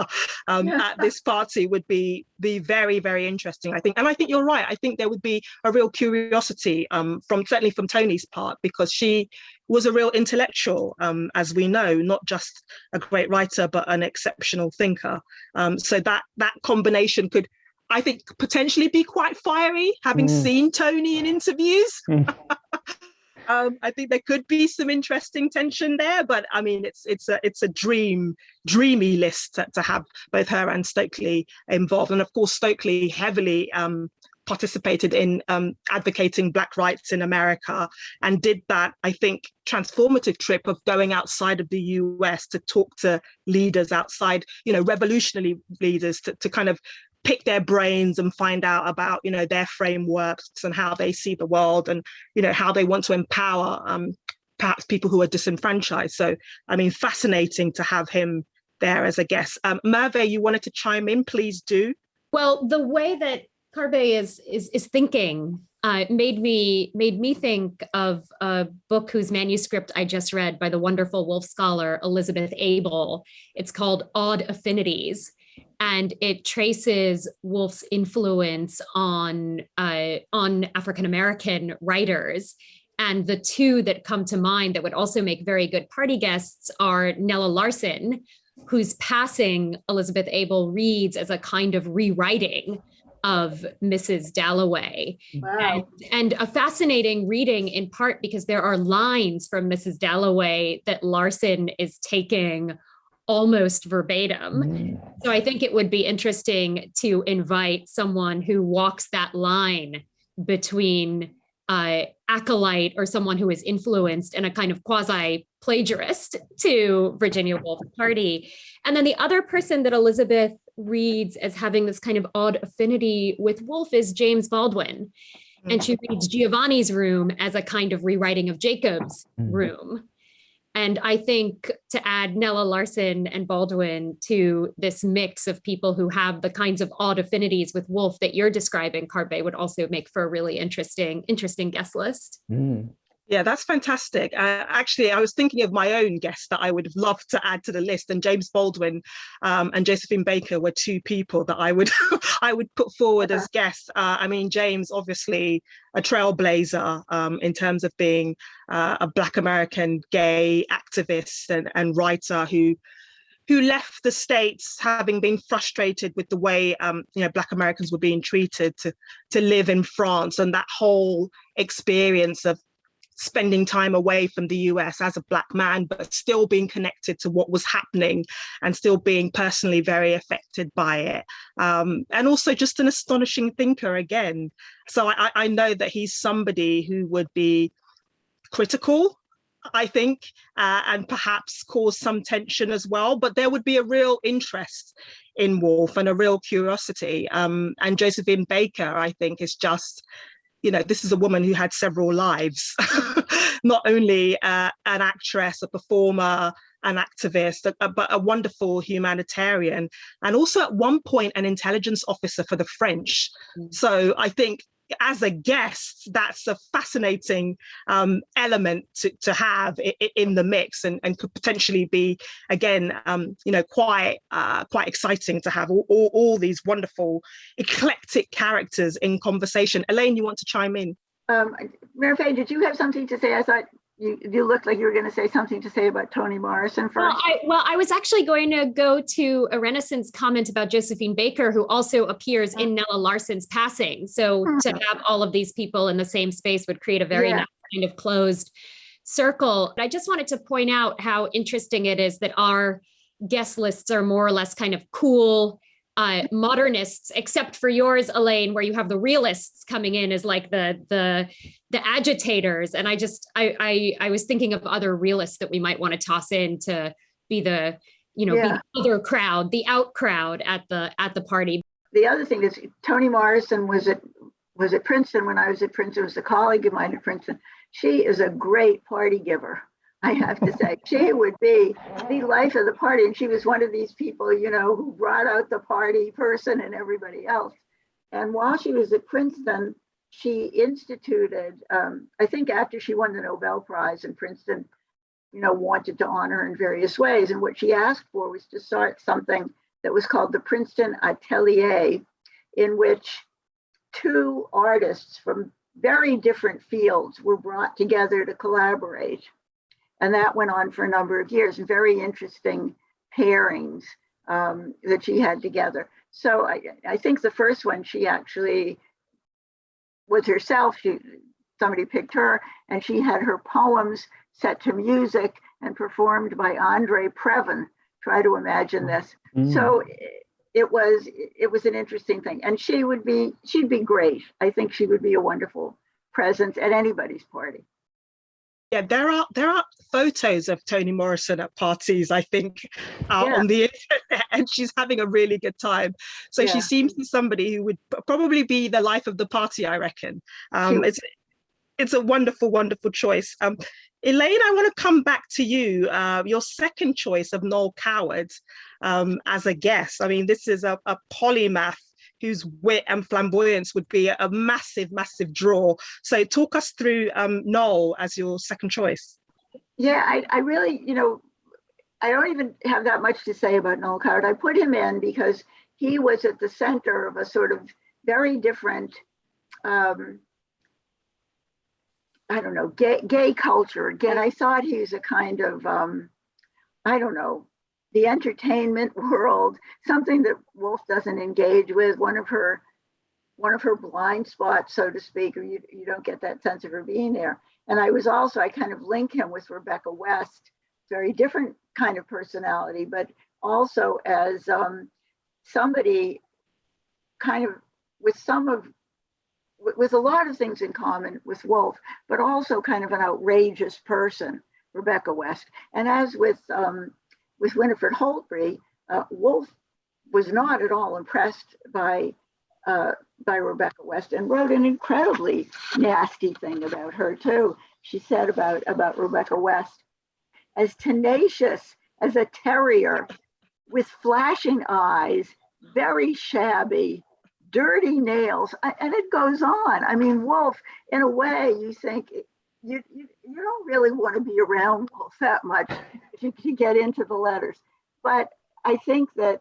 um, yeah. at this party would be be very, very interesting, I think. And I think you're right. I think there would be a real curiosity um, from certainly from Toni's part, because she was a real intellectual, um, as we know, not just a great writer, but an exceptional thinker. Um, so that that combination could I think potentially be quite fiery, having mm. seen Toni in interviews. Mm. um, I think there could be some interesting tension there, but I mean, it's it's a it's a dream, dreamy list to, to have both her and Stokely involved, and of course Stokely heavily um, participated in um, advocating Black rights in America and did that, I think, transformative trip of going outside of the US to talk to leaders outside, you know, revolutionary leaders to, to kind of pick their brains and find out about you know their frameworks and how they see the world and you know how they want to empower um, perhaps people who are disenfranchised. So i mean fascinating to have him there as a guest. Um, merve you wanted to chime in? Please do.
Well the way that Kabe is is is thinking uh, made me made me think of a book whose manuscript I just read by the wonderful Woolf scholar Elizabeth Abel. It's called Odd Affinities, and it traces Woolf's influence on uh, on African American writers. And the two that come to mind that would also make very good party guests are Nella Larsen, whose passing Elizabeth Abel reads as a kind of rewriting of Mrs. Dalloway. Wow. And, and, a fascinating reading in part because there are lines from Mrs. Dalloway that Larsen is taking almost verbatim. Mm. So I think it would be interesting to invite someone who walks that line between uh, acolyte or someone who is influenced and a kind of quasi plagiarist to Virginia Woolf Party. And then the other person that Elizabeth reads as having this kind of odd affinity with Woolf is James Baldwin. And she reads Giovanni's room as a kind of rewriting of Jacob's mm. room. And I think to add Nella Larsen and Baldwin to this mix of people who have the kinds of odd affinities with Woolf that you're describing, Kabe would also make for a really interesting, interesting guest list.
Mm. Yeah, that's fantastic. Uh, actually, I was thinking of my own guests that I would have loved to add to the list, and James Baldwin um, and Josephine Baker were two people that I would I would put forward as guests. Uh, I mean, James obviously a trailblazer um, in terms of being uh, a Black American gay activist and, and writer who who left the states having been frustrated with the way um, you know black americans were being treated to to live in france and that whole experience of spending time away from the US as a black man, but still being connected to what was happening and still being personally very affected by it. Um, and also just an astonishing thinker again. So I, I know that he's somebody who would be critical I think, uh, and perhaps cause some tension as well. But there would be a real interest in Woolf and a real curiosity. Um, and Josephine Baker, I think, is just, you know, this is a woman who had several lives, not only uh, an actress, a performer, an activist, but a wonderful humanitarian, and also at one point an intelligence officer for the French. Mm. So I think as a guest, that's a fascinating um, element to, to have in the mix and, and could potentially be, again, um, you know, quite uh, quite exciting to have all, all, all, these wonderful eclectic characters in conversation. Elaine, you want to chime in?
Um, Mary did you have something to say? I thought you, you looked like you were going to say something to say about Toni Morrison first.
Well I, well, I was actually going to go to a Renaissance comment about Josephine Baker, who also appears in Nella Larsen's passing. So mm -hmm. to have all of these people in the same space would create a very yeah. nice kind of closed circle. I just wanted to point out how interesting it is that our guest lists are more or less kind of cool uh, modernists, except for yours, Elaine, where you have the realists coming in as like the the the agitators. And I just I I, I was thinking of other realists that we might want to toss in to be the you know yeah. be the other crowd, the out crowd at the at the party.
The other thing is Toni Morrison was at was at Princeton when I was at Princeton. Was a colleague of mine at Princeton. She is a great party giver. I have to say, she would be the life of the party. And she was one of these people, you know, who brought out the party person and everybody else. And while she was at Princeton, she instituted, um, I think after she won the Nobel Prize in Princeton, you know, wanted to honor her in various ways. And what she asked for was to start something that was called the Princeton Atelier, in which two artists from very different fields were brought together to collaborate. And that went on for a number of years, very interesting pairings um, that she had together. So I, I think the first one, she actually was herself. She somebody picked her and she had her poems set to music and performed by Andre Previn. Try to imagine this. Mm. So it was it was an interesting thing. And she would be she'd be great. I think she would be a wonderful presence at anybody's party
yeah, there are there are photos of Toni Morrison at parties, I think, uh, yeah. on the internet, and she's having a really good time. So yeah. she seems to be somebody who would probably be the life of the party, I reckon. Um, it's it's a wonderful, wonderful choice. Um, Elaine, I want to come back to you. Uh, your second choice of Noel Coward um, as a guest. I mean, this is a, a polymath whose wit and flamboyance would be a massive, massive draw. So talk us through um, Noel as your second choice.
Yeah, I, I really, you know, I don't even have that much to say about Noel Coward. I put him in because he was at the center of a sort of very different, um, I don't know, gay, gay culture. Again, I thought he was a kind of, um, I don't know, the entertainment world, something that Woolf doesn't engage with, one of her one of her blind spots, so to speak, or you, you don't get that sense of her being there. And I was also, I kind of link him with Rebecca West, very different kind of personality, but also as um, somebody kind of with some of, with a lot of things in common with Woolf, but also kind of an outrageous person, Rebecca West. And as with um, with Winifred Holtby, uh, Woolf was not at all impressed by uh, by Rebecca West and wrote an incredibly nasty thing about her too. She said about about Rebecca West, as tenacious as a terrier with flashing eyes, very shabby, dirty nails, and it goes on. I mean, Woolf, in a way, you think you, you, you don't really want to be around Woolf that much to, you get into the letters. But I think that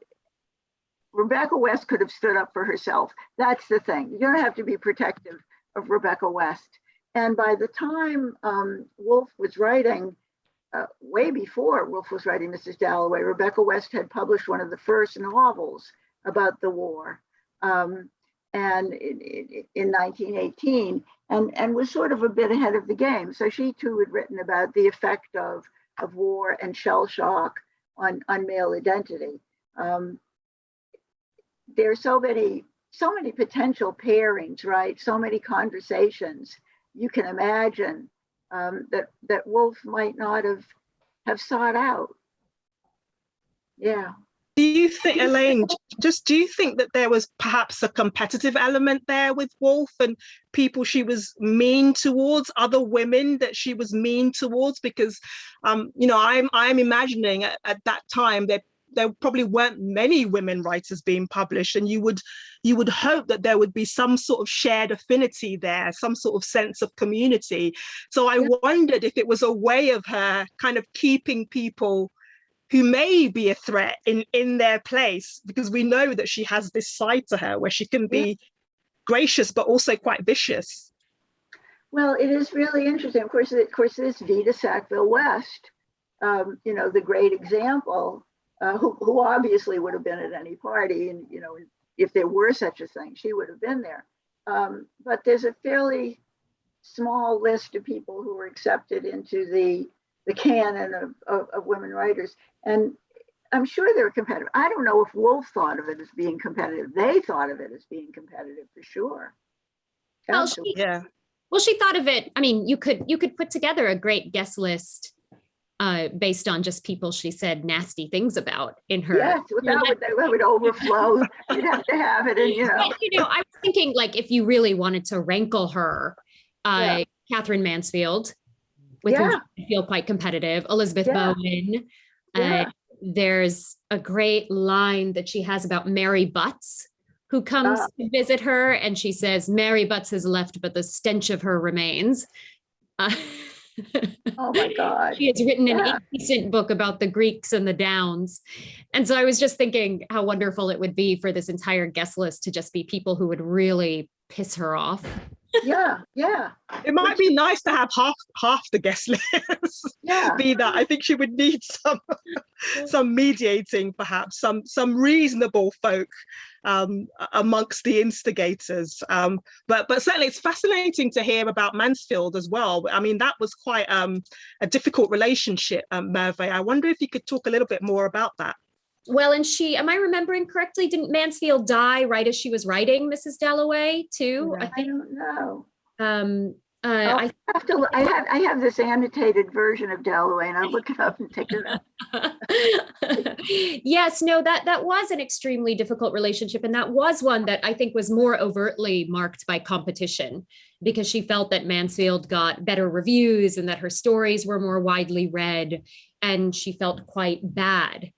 Rebecca West could have stood up for herself. That's the thing. You don't have to be protective of Rebecca West. And by the time um, Woolf was writing, uh, way before Woolf was writing Mrs. Dalloway, Rebecca West had published one of the first novels about the war. Um, and in, in, in 1918 and, and was sort of a bit ahead of the game. So she too had written about the effect of, of war and shell shock on, on male identity. Um, there are so many, so many potential pairings, right? So many conversations you can imagine um, that, that Woolf might not have, have sought out. Yeah.
Do you think, Elaine, just do you think that there was perhaps a competitive element there with Woolf and people she was mean towards, other women that she was mean towards? Because, um, you know, I'm I'm imagining at, at that time that there probably weren't many women writers being published, and you would you would hope that there would be some sort of shared affinity there, some sort of sense of community. So I wondered if it was a way of her kind of keeping people who may be a threat in in their place because we know that she has this side to her where she can be gracious but also quite vicious
Well, it is really interesting. Of course, of course, this Vita Sackville West, um, you know, the great example, uh, who, who obviously would have been at any party, and you know, if there were such a thing, she would have been there. Um, but there's a fairly small list of people who were accepted into the the canon of, of, of women writers, and I'm sure they're competitive. I don't know if Woolf thought of it as being competitive. They thought of it as being competitive for sure.
Well,
Absolutely.
she,
yeah
well, she thought of it. I mean, you could you could put together a great guest list uh, based on just people she said nasty things about in her.
Yes, that would, that would overflow. You'd have to have it, and you know.
But, you know, I was thinking like if you really wanted to rankle her, uh, Katherine Mansfield, with whom
Yeah.
I feel quite competitive, Elizabeth
Yeah.
Bowen. Uh, there's a great line that she has about Mary Butts, who comes
Ah.
to visit her, and she says, "Mary Butts has left, but the stench of her remains." Uh,
Oh my God.
she has written an
Yeah.
indecent book about the Greeks and the Downs. And so I was just thinking how wonderful it would be for this entire guest list to just be people who would really piss her off.
Yeah, yeah,
it might be nice to have half half the guest list
yeah.
be that. I think she would need some some mediating perhaps some some reasonable folk um amongst the instigators. Um but but certainly it's fascinating to hear about mansfield as well. I mean that was quite um a difficult relationship um merve i wonder if you could talk a little bit more about that
Well, and she, am I remembering correctly? Didn't Mansfield die right as she was writing Mrs. Dalloway too? I
I
think.
don't know.
Um, uh,
Oh,
I
I have to, I have, I have this annotated version of Dalloway and I'll look it up and take it up.
yes, no, that that was an extremely difficult relationship, and that was one that I think was more overtly marked by competition because she felt that Mansfield got better reviews and that her stories were more widely read, and she felt quite bad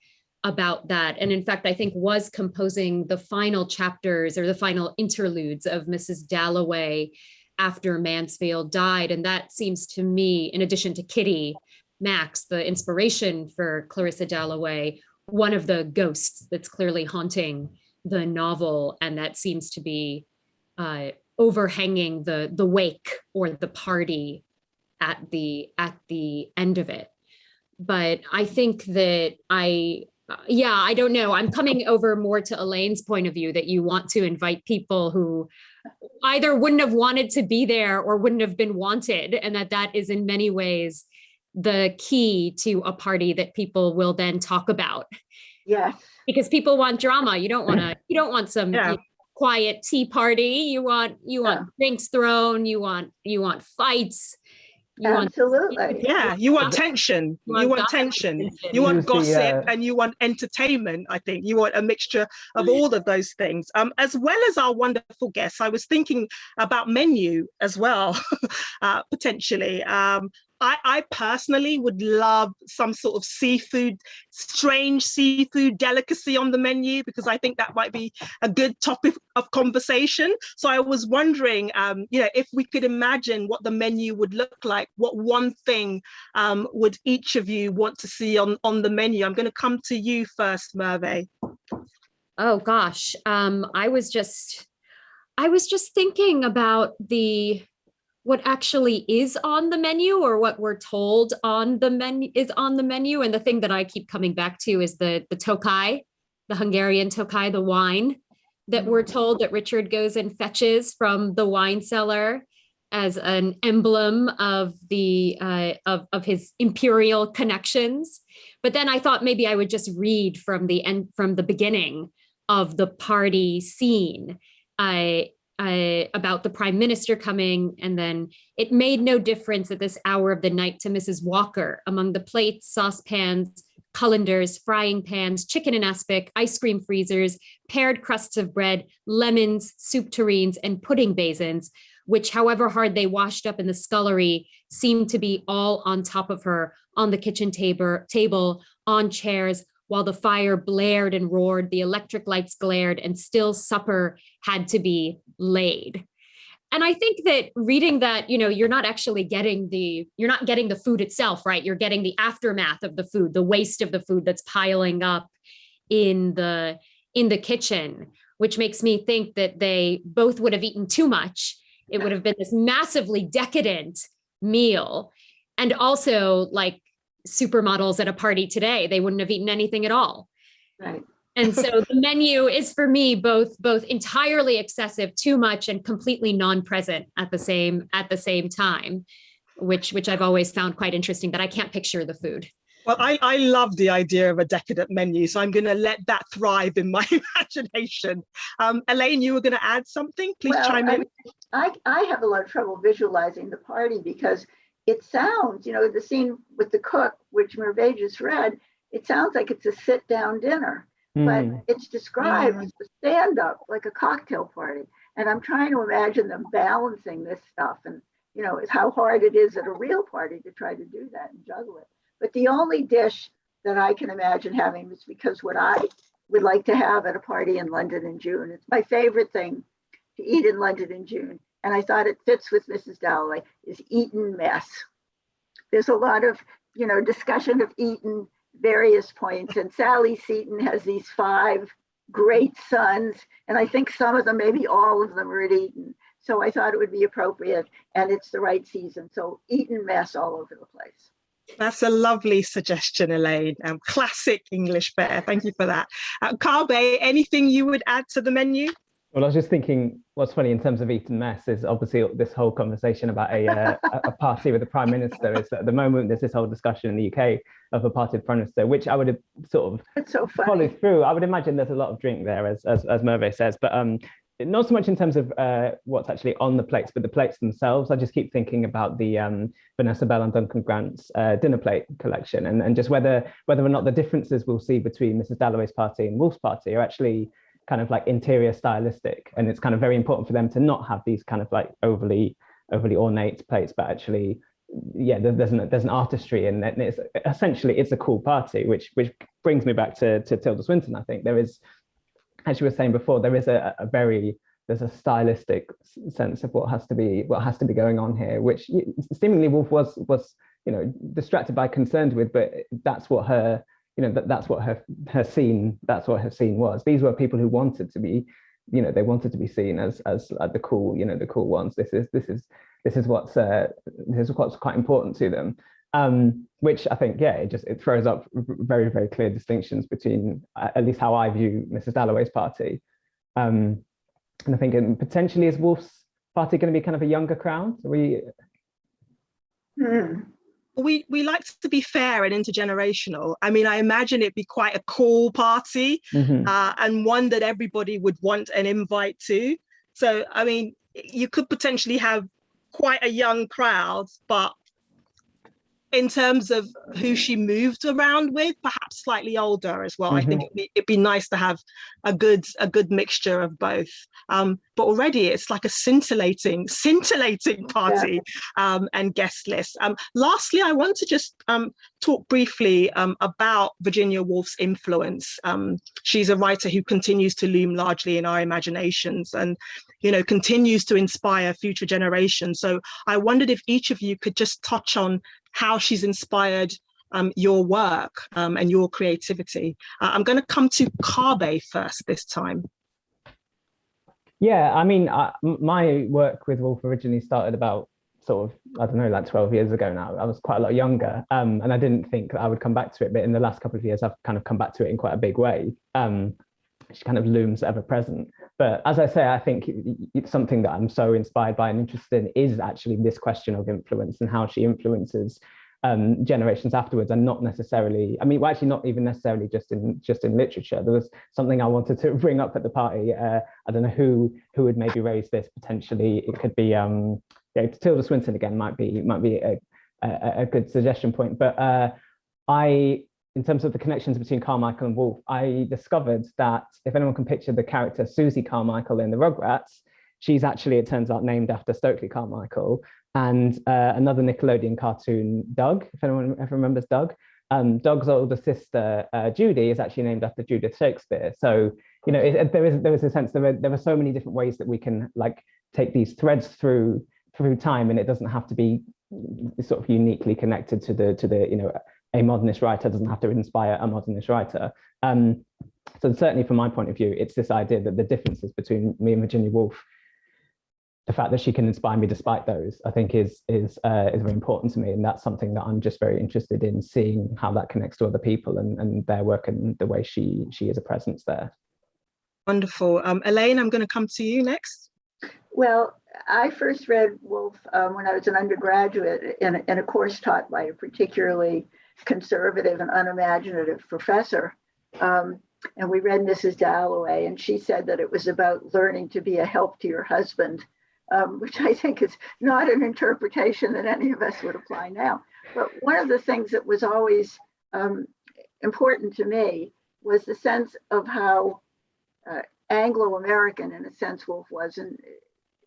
about that. And in fact, I think was composing the final chapters or the final interludes of Mrs. Dalloway after Mansfield died, and that seems to me, in addition to Kitty Maxse, the inspiration for Clarissa Dalloway, one of the ghosts that's clearly haunting the novel, and that seems to be uh, overhanging the the wake or the party at the at the end of it. But I think that I, yeah, I don't know. I'm coming over more to Elaine's point of view that you want to invite people who either wouldn't have wanted to be there or wouldn't have been wanted, and that that is in many ways the key to a party that people will then talk about
Yeah.
because people want drama you don't want to you don't want some
Yeah.
you know, quiet tea party you want you want drinks thrown you want you want fights you want
absolutely.
yeah you want tension.
You
you
want
want tension
tension.
you want gossip
uh,
and you want entertainment i think. You want a mixture of all of those things. Um as well as our wonderful guests i was thinking about menu as well uh potentially. Um I, I personally would love some sort of seafood, strange seafood delicacy on the menu because I think that might be a good topic of conversation. So I was wondering, um, you know, if we could imagine what the menu would look like, what one thing um, would each of you want to see on, on the menu? I'm going to come to you first, Merve.
Oh gosh, um, I was just, I was just thinking about the what actually is on the menu or what we're told on the menu is on the menu. And the thing that I keep coming back to is the the Tokai, the Hungarian Tokai, the wine that we're told that Richard goes and fetches from the wine cellar as an emblem of the uh, of, of his imperial connections. But then I thought maybe I would just read from the end from the beginning of the party scene. I uh, about the prime minister coming, and then it made no difference at this hour of the night to Mrs. Walker among the plates, saucepans, colanders, frying pans, chicken and aspic, ice cream freezers, pared crusts of bread, lemons, soup tureens, and pudding basins, which however hard they washed up in the scullery seemed to be all on top of her on the kitchen table, table on chairs, while the fire blared and roared, the electric lights glared, and still supper had to be laid. And I think that reading that, you know, you're not actually getting the, you're not getting the food itself, right? You're getting the aftermath of the food, the waste of the food that's piling up in the in the kitchen, which makes me think that they both would have eaten too much. It would have been this massively decadent meal. And also like supermodels at a party today, they wouldn't have eaten anything at all.
Right.
And so the menu is for me both both entirely excessive, too much, and completely non-present at the same at the same time, which which I've always found quite interesting that I can't picture the food.
Well, I, I love the idea of a decadent menu, so I'm going to let that thrive in my imagination. Um, Elaine, you were going to add something? Please
Well,
chime
I
in.
mean, I, I have a lot of trouble visualizing the party because it sounds, you know, the scene with the cook, which Merve just read, it sounds like it's a sit down dinner, but
Mm.
it's described as a stand up, like a cocktail party. And I'm trying to imagine them balancing this stuff and, you know, how hard it is at a real party to try to do that and juggle it. But the only dish that I can imagine having is because what I would like to have at a party in London in June. It's my favorite thing to eat in London in June. And I thought it fits with Mrs. Dalloway is Eton mess. There's a lot of, you know, discussion of Eton, various points. And Sally Seton has these five great sons. And I think some of them, maybe all of them are at Eton. So I thought it would be appropriate and it's the right season. So Eton mess all over the place.
That's a lovely suggestion, Elaine. Um, classic English fare. Thank you for that. Uh, Kabe, anything you would add to the menu?
Well, I was just thinking, what's funny in terms of Eton mess is obviously this whole conversation about a, uh, a- party with the prime minister is that at the moment there's this whole discussion in the UK of a party with prime minister, which I would have sort of
so funny.
followed through. I would imagine there's a lot of drink there, as as, as Merve says, but um, not so much in terms of uh, what's actually on the plates, but the plates themselves. I just keep thinking about the um, Vanessa Bell and Duncan Grant's uh, dinner plate collection, and, and just whether whether or not the differences we'll see between Mrs. Dalloway's party and Woolf's party are actually kind of like interior stylistic, and it's kind of very important for them to not have these kind of like overly overly ornate plates, but actually yeah, there's an there's an artistry and it's essentially it's a cool party, which which brings me back to to Tilda Swinton. I think there is, as you were saying before, there is a, a very there's a stylistic sense of what has to be what has to be going on here, which seemingly Woolf was was you know distracted by concerned with, but that's what her you know that, that's what her her scene that's what her scene was. These were people who wanted to be you know they wanted to be seen as as like the cool you know the cool ones. This is this is this is what's uh, this is what's quite important to them um, which I think, yeah, it just it throws up very, very clear distinctions between uh, at least how I view Mrs. Dalloway's party. Um, and I think um, potentially is Woolf's party going to be kind of a younger crowd? Are we,
Hmm.
We we like to be fair and intergenerational. I mean, I imagine it'd be quite a cool party
Mhm.
uh, and one that everybody would want an invite to. So, I mean, you could potentially have quite a young crowd, but in terms of who she moved around with, perhaps slightly older as well. I think it'd be, it'd be nice to have a good a good mixture of both. Um, but already it's like a scintillating, scintillating party um, and guest list. Um, lastly, I want to just um, talk briefly um, about Virginia Woolf's influence. Um, she's a writer who continues to loom largely in our imaginations and, you know, continues to inspire future generations. So I wondered if each of you could just touch on how she's inspired um, your work um, and your creativity. Uh, I'm going to come to Kabe first this time.
Yeah, I mean, I, my work with Woolf originally started about sort of, I don't know, like 12 years ago now. I was quite a lot younger um, and I didn't think I would come back to it. But in the last couple of years, I've kind of come back to it in quite a big way. Um, she kind of looms ever present. But as I say, I think it's something that I'm so inspired by and interested in is actually this question of influence and how she influences um, generations afterwards and not necessarily, I mean, well, actually not even necessarily just in just in literature. There was something I wanted to bring up at the party. Uh, I don't know who who would maybe raise this potentially. It could be um, yeah, Tilda Swinton again might be might be a, a, a good suggestion point. But uh, I, in terms of the connections between Carmichael and Woolf, I discovered that if anyone can picture the character Susie Carmichael in the Rugrats, she's actually, it turns out, named after Stokely Carmichael and uh, another Nickelodeon cartoon, Doug, if anyone ever remembers Doug. Um, Doug's older sister, uh, Judy, is actually named after Judith Shakespeare. So, you know, it, there is there is a sense there are, there are so many different ways that we can like take these threads through through time, and it doesn't have to be sort of uniquely connected to the to the you know a modernist writer doesn't have to inspire a modernist writer. Um, so certainly from my point of view, it's this idea that the differences between me and Virginia Woolf the fact that she can inspire me despite those, I think is is uh, is very important to me, and that's something that I'm just very interested in seeing how that connects to other people and, and their work and the way she she is a presence there.
Wonderful, um, Elaine. I'm going to come to you next.
Well, I first read Woolf um, when I was an undergraduate in in a course taught by a particularly conservative and unimaginative professor. Um, and we read Mrs. Dalloway, and she said that it was about learning to be a help to your husband um, which I think is not an interpretation that any of us would apply now. But one of the things that was always um, important to me was the sense of how uh, Anglo-American, in a sense, Woolf was, and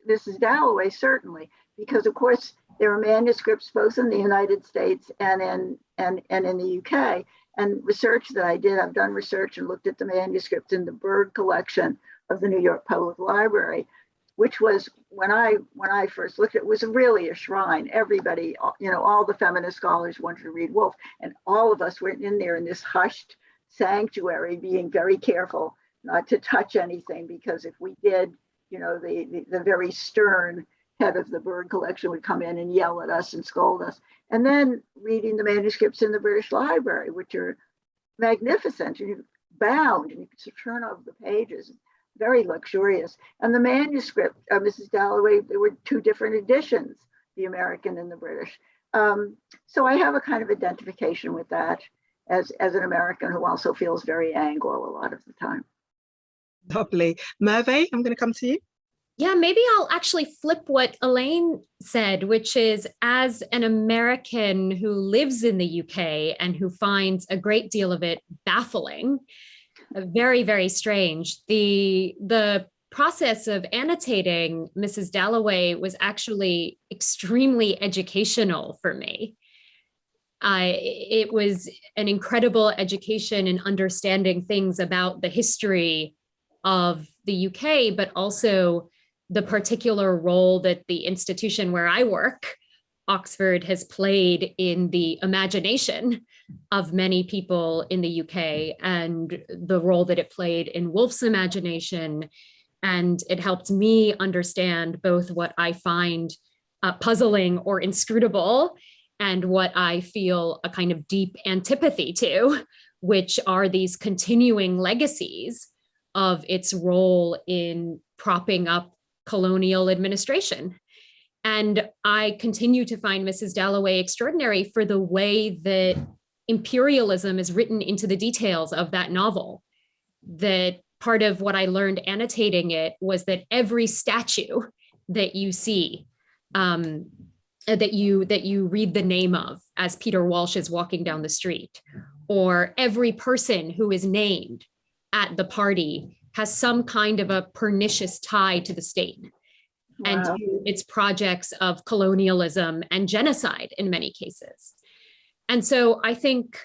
Mrs. Dalloway certainly, because of course there are manuscripts both in the United States and in and, and in the UK. And research that I did, I've done research and looked at the manuscripts in the Berg collection of the New York Public Library which was when I when I first looked at it was really a shrine. Everybody, you know, all the feminist scholars wanted to read Woolf, and all of us went in there in this hushed sanctuary, being very careful not to touch anything because if we did, you know, the the, the very stern head of the Berg collection would come in and yell at us and scold us. And then reading the manuscripts in the British Library, which are magnificent, and you're bound, and you can turn over the pages very luxurious. And the manuscript, uh, Mrs. Dalloway, there were two different editions, the American and the British. Um, so I have a kind of identification with that as, as an American who also feels very Anglo a lot of the time.
Lovely. Merve, I'm going to come to you.
Yeah, maybe I'll actually flip what Elaine said, which is as an American who lives in the UK and who finds a great deal of it baffling, uh, very, very strange. The, the process of annotating Mrs. Dalloway was actually extremely educational for me. I, it was an incredible education in understanding things about the history of the UK, but also the particular role that the institution where I work Oxford has played in the imagination of many people in the UK and the role that it played in Woolf's imagination. And it helped me understand both what I find uh, puzzling or inscrutable and what I feel a kind of deep antipathy to, which are these continuing legacies of its role in propping up colonial administration and I continue to find Mrs. Dalloway extraordinary for the way that imperialism is written into the details of that novel. That part of what I learned annotating it was that every statue that you see, um, that you that you read the name of as Peter Walsh is walking down the street, or every person who is named at the party has some kind of a pernicious tie to the state and to its projects of colonialism and genocide in many cases. And so I think,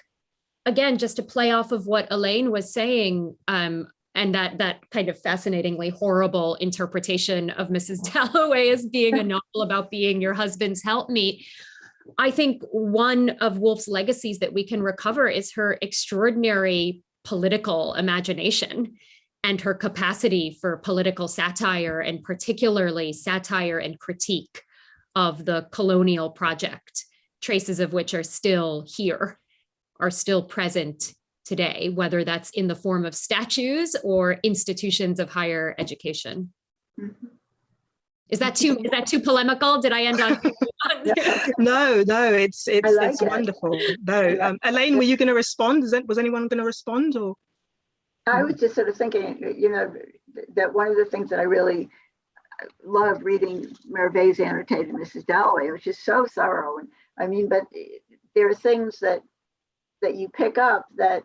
again, just to play off of what Elaine was saying, um, and that that kind of fascinatingly horrible interpretation of Mrs. Dalloway as being a novel about being your husband's helpmeet. I think one of Woolf's legacies that we can recover is her extraordinary political imagination and her capacity for political satire and particularly satire and critique of the colonial project, traces of which are still here, are still present today, whether that's in the form of statues or institutions of higher education.
Mhm.
Is that too, is that too polemical? Did I end on?
No, no, it's it's
like
it's
it.
wonderful. No, um, Elaine, were you going to respond? Is it, was anyone going to respond or?
I was just sort of thinking, you know, that one of the things that I really uh, love reading Merveille's annotated Mrs. Dalloway, which is so thorough. And I mean, but eh, there are things that that you pick up that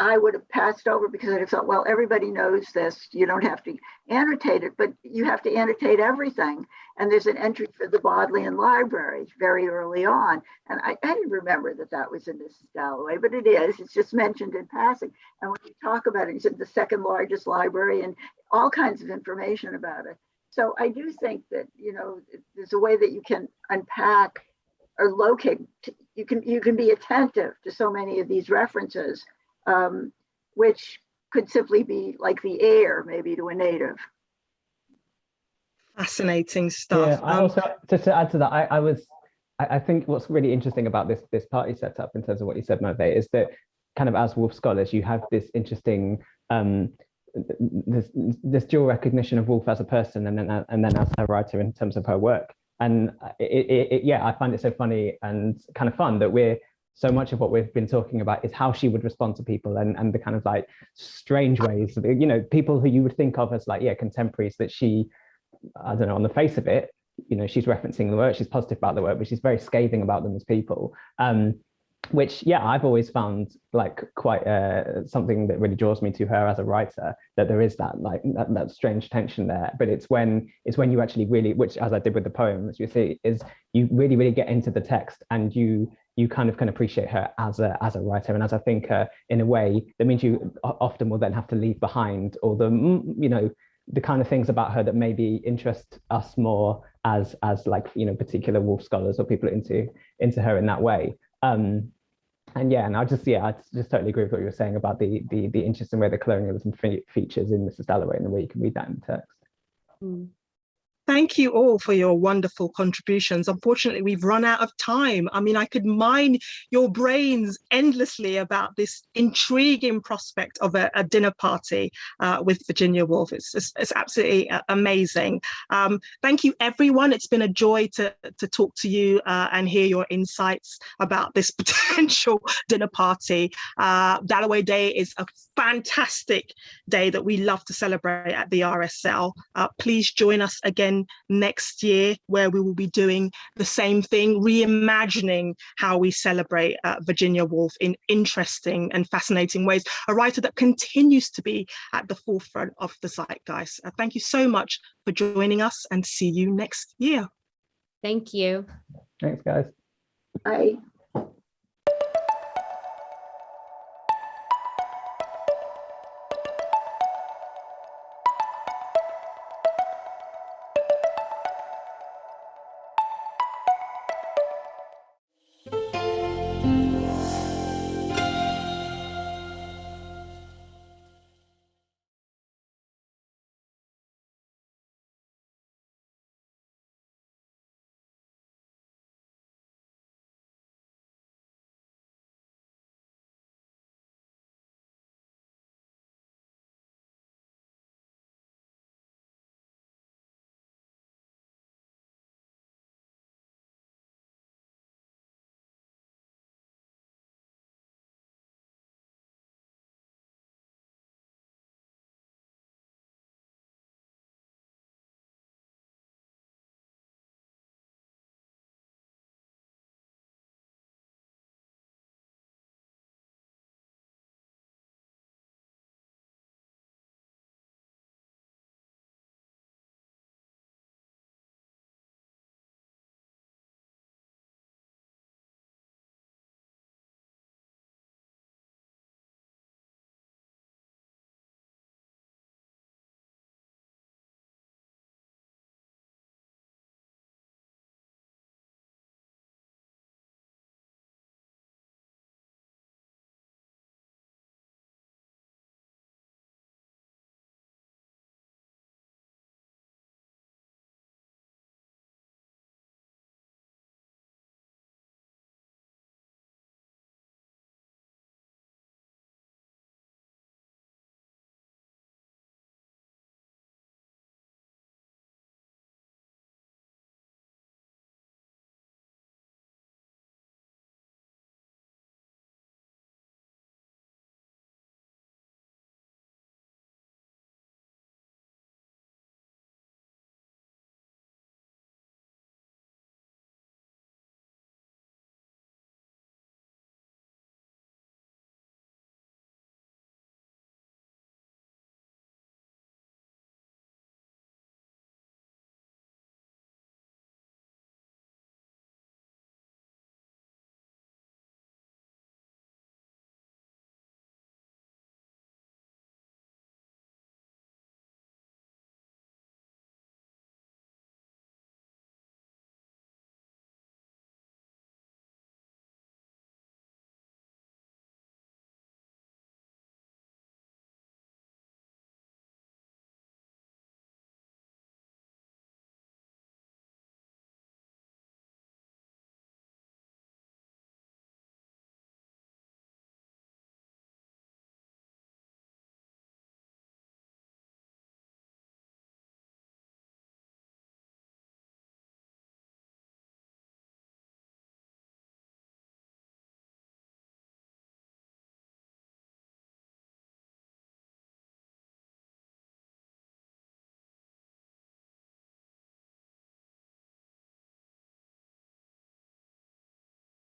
I would have passed over because have thought, well, everybody knows this. You don't have to annotate it, but you have to annotate everything. And there's an entry for the Bodleian Library very early on. And I, I didn't remember that that was in Mrs. Dalloway, but it is. It's just mentioned in passing. And when you talk about it, you said the second largest library and all kinds of information about it. So I do think that, you know, there's a way that you can unpack or locate, you can, you can be attentive to so many of these references, um, which could simply be like the air maybe to a native.
Fascinating
Yeah,
stuff.
I
Um,
also just to add to that, I, I was I, I think what's really interesting about this this party setup in terms of what you said, Merve, is that kind of as Woolf scholars, you have this interesting um this this dual recognition of Woolf as a person and then and then as a writer in terms of her work. And it, it, it, yeah, I find it so funny and kind of fun that we're so much of what we've been talking about is how she would respond to people and, and the kind of like strange ways, you know, people who you would think of as like, yeah, contemporaries that she, I don't know, on the face of it, you know, she's referencing the work, she's positive about the work, but she's very scathing about them as people. Um, which, yeah, I've always found like quite uh, something that really draws me to her as a writer, that there is that like that, that strange tension there. But it's when it's when you actually really, which as I did with the poem, as you see, is you really, really get into the text and you you kind of can appreciate her as a as a writer. And as a thinker in a way that means you often will then have to leave behind all the mm, you know the kind of things about her that maybe interest us more as as like you know particular Woolf scholars or people into into her in that way. Um and yeah and i just yeah i just totally agree with what you were saying about the the the interesting way the colonialism fe- features in mrs dalloway and the way you can read that in the text.
Mm.
Thank you all for your wonderful contributions. Unfortunately, we've run out of time. I mean, I could mine your brains endlessly about this intriguing prospect of a, a dinner party uh, with Virginia Woolf. It's, it's, it's absolutely uh, amazing. Um, thank you, everyone. It's been a joy to, to talk to you uh, and hear your insights about this potential dinner party. Uh, Dalloway Day is a fantastic day that we love to celebrate at the RSL. Uh, please join us again next year where we will be doing the same thing, reimagining how we celebrate uh, Virginia Woolf in interesting and fascinating ways, a writer that continues to be at the forefront of the zeitgeist. Uh, thank you so much for joining us and see you next year.
Thank you.
thanks guys
I